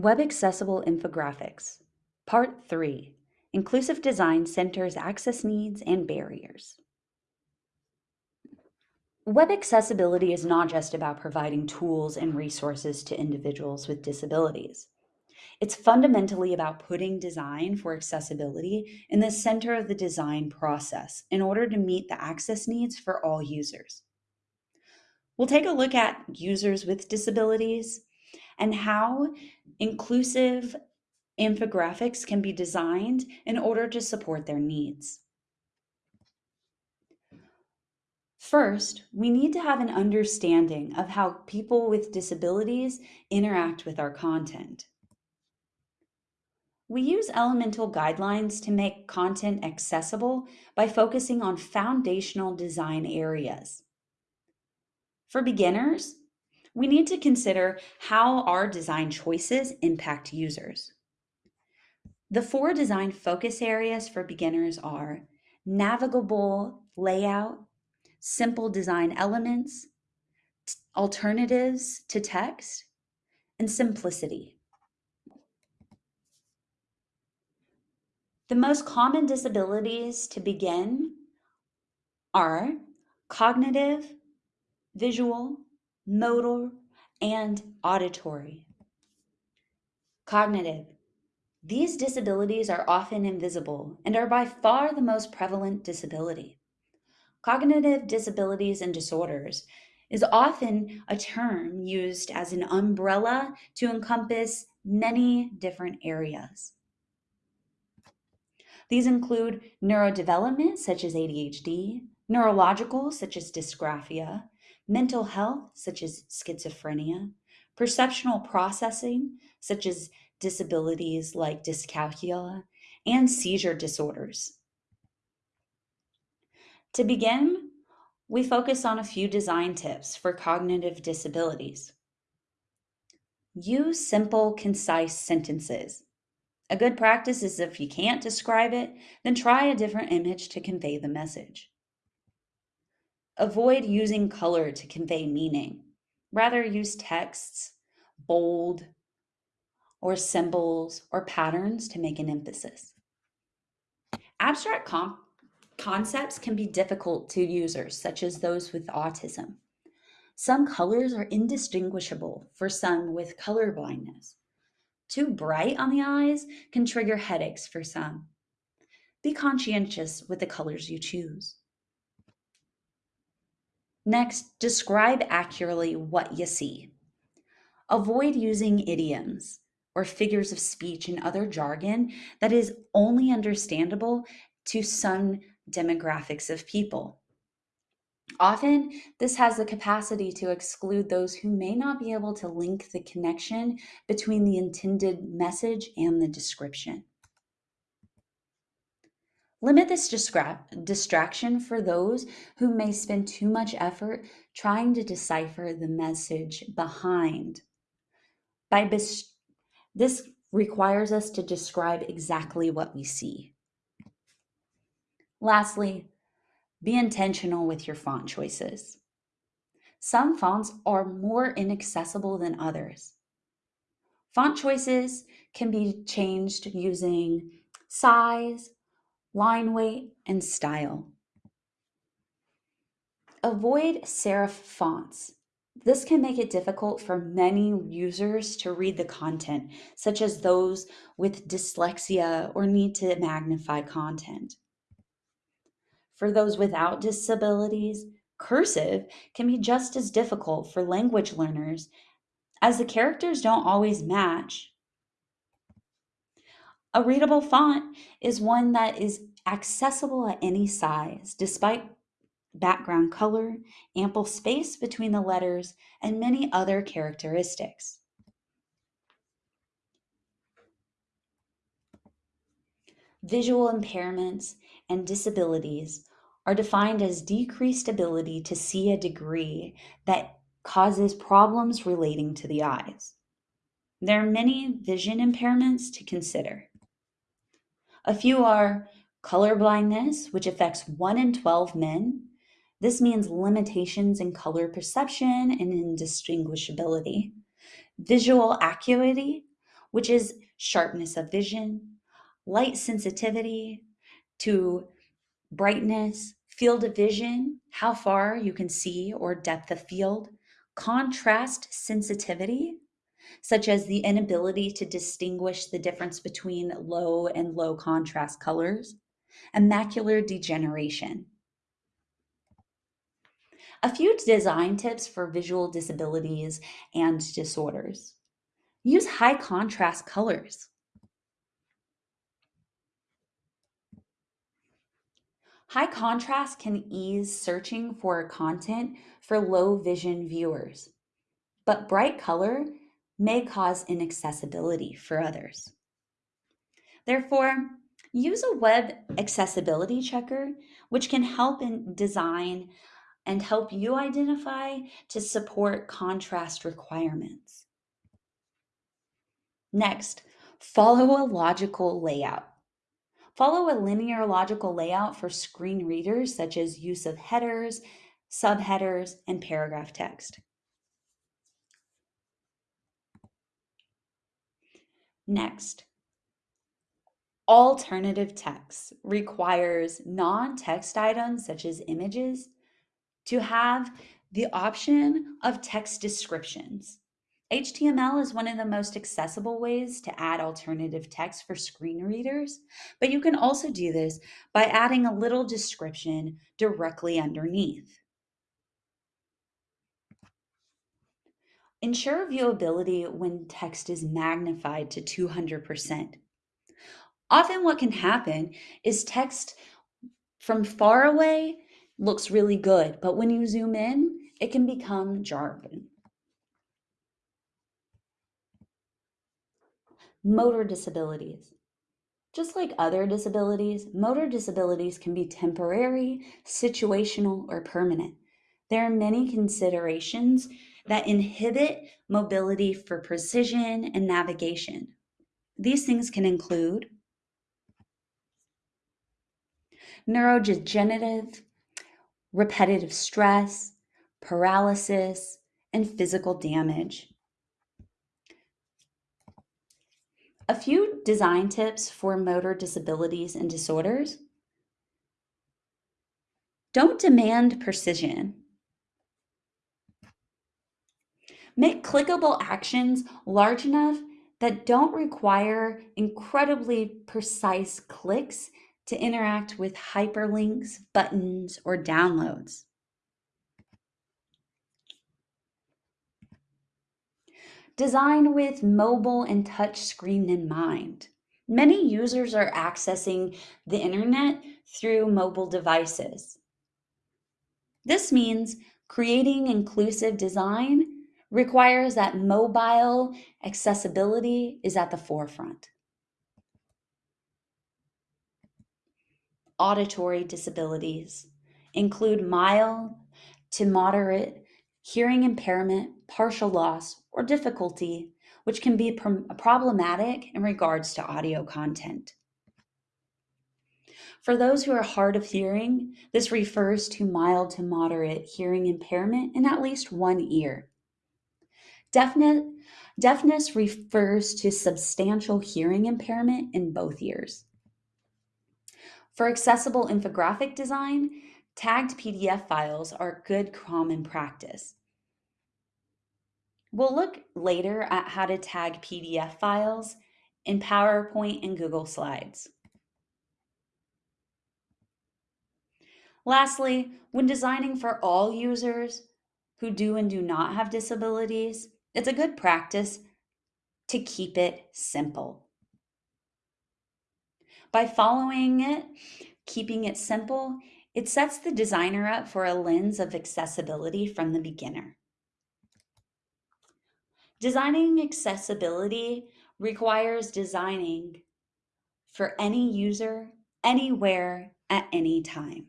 Web Accessible Infographics, Part 3 Inclusive Design Centers Access Needs and Barriers. Web accessibility is not just about providing tools and resources to individuals with disabilities. It's fundamentally about putting design for accessibility in the center of the design process in order to meet the access needs for all users. We'll take a look at users with disabilities and how inclusive infographics can be designed in order to support their needs. First, we need to have an understanding of how people with disabilities interact with our content. We use elemental guidelines to make content accessible by focusing on foundational design areas. For beginners, we need to consider how our design choices impact users. The four design focus areas for beginners are navigable layout, simple design elements, alternatives to text, and simplicity. The most common disabilities to begin are cognitive, visual, motor, and auditory. Cognitive. These disabilities are often invisible and are by far the most prevalent disability. Cognitive disabilities and disorders is often a term used as an umbrella to encompass many different areas. These include neurodevelopment, such as ADHD, neurological, such as dysgraphia, mental health, such as schizophrenia, perceptual processing, such as disabilities like dyscalculia, and seizure disorders. To begin, we focus on a few design tips for cognitive disabilities. Use simple, concise sentences. A good practice is if you can't describe it, then try a different image to convey the message. Avoid using color to convey meaning. Rather, use texts, bold, or symbols or patterns to make an emphasis. Abstract concepts can be difficult to users, such as those with autism. Some colors are indistinguishable for some with color blindness. Too bright on the eyes can trigger headaches for some. Be conscientious with the colors you choose. Next, describe accurately what you see. Avoid using idioms or figures of speech and other jargon that is only understandable to some demographics of people. Often, this has the capacity to exclude those who may not be able to link the connection between the intended message and the description. Limit this distraction for those who may spend too much effort trying to decipher the message behind. By this requires us to describe exactly what we see. Lastly, be intentional with your font choices. Some fonts are more inaccessible than others. Font choices can be changed using size, line weight, and style. Avoid serif fonts. This can make it difficult for many users to read the content, such as those with dyslexia or need to magnify content. For those without disabilities, cursive can be just as difficult for language learners as the characters don't always match a readable font is one that is accessible at any size, despite background color, ample space between the letters, and many other characteristics. Visual impairments and disabilities are defined as decreased ability to see a degree that causes problems relating to the eyes. There are many vision impairments to consider. A few are color blindness, which affects 1 in 12 men. This means limitations in color perception and indistinguishability. Visual acuity, which is sharpness of vision, light sensitivity to brightness, field of vision, how far you can see or depth of field, contrast sensitivity, such as the inability to distinguish the difference between low and low contrast colors, and macular degeneration. A few design tips for visual disabilities and disorders. Use high contrast colors. High contrast can ease searching for content for low vision viewers, but bright color may cause inaccessibility for others. Therefore, use a web accessibility checker, which can help in design and help you identify to support contrast requirements. Next, follow a logical layout. Follow a linear logical layout for screen readers, such as use of headers, subheaders, and paragraph text. Next, alternative text requires non-text items such as images to have the option of text descriptions. HTML is one of the most accessible ways to add alternative text for screen readers, but you can also do this by adding a little description directly underneath. Ensure viewability when text is magnified to 200%. Often what can happen is text from far away looks really good, but when you zoom in, it can become jargon. Motor disabilities. Just like other disabilities, motor disabilities can be temporary, situational, or permanent. There are many considerations that inhibit mobility for precision and navigation. These things can include neurodegenerative, repetitive stress, paralysis, and physical damage. A few design tips for motor disabilities and disorders. Don't demand precision. Make clickable actions large enough that don't require incredibly precise clicks to interact with hyperlinks, buttons, or downloads. Design with mobile and touch screen in mind. Many users are accessing the internet through mobile devices. This means creating inclusive design requires that mobile accessibility is at the forefront. Auditory disabilities include mild to moderate hearing impairment, partial loss, or difficulty, which can be problematic in regards to audio content. For those who are hard of hearing, this refers to mild to moderate hearing impairment in at least one ear. Deafness, deafness refers to substantial hearing impairment in both ears. For accessible infographic design, tagged PDF files are good common practice. We'll look later at how to tag PDF files in PowerPoint and Google Slides. Lastly, when designing for all users who do and do not have disabilities, it's a good practice to keep it simple. By following it, keeping it simple, it sets the designer up for a lens of accessibility from the beginner. Designing accessibility requires designing for any user, anywhere, at any time.